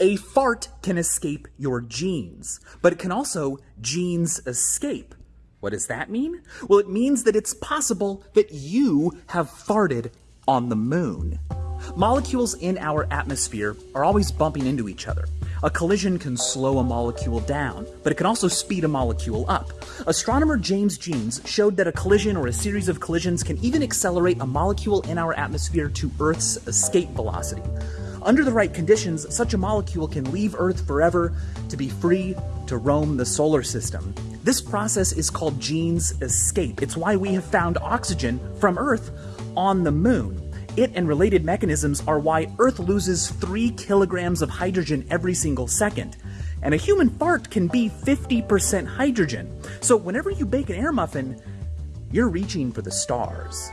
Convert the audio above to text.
A fart can escape your jeans, but it can also Jeans escape. What does that mean? Well, it means that it's possible that you have farted on the moon. Molecules in our atmosphere are always bumping into each other. A collision can slow a molecule down, but it can also speed a molecule up. Astronomer James Jeans showed that a collision or a series of collisions can even accelerate a molecule in our atmosphere to Earth's escape velocity. Under the right conditions, such a molecule can leave Earth forever to be free to roam the solar system. This process is called Jeans escape. It's why we have found oxygen from Earth on the moon. It and related mechanisms are why Earth loses 3 kilograms of hydrogen every single second. And a human fart can be 50% hydrogen. So whenever you bake an air muffin, you're reaching for the stars.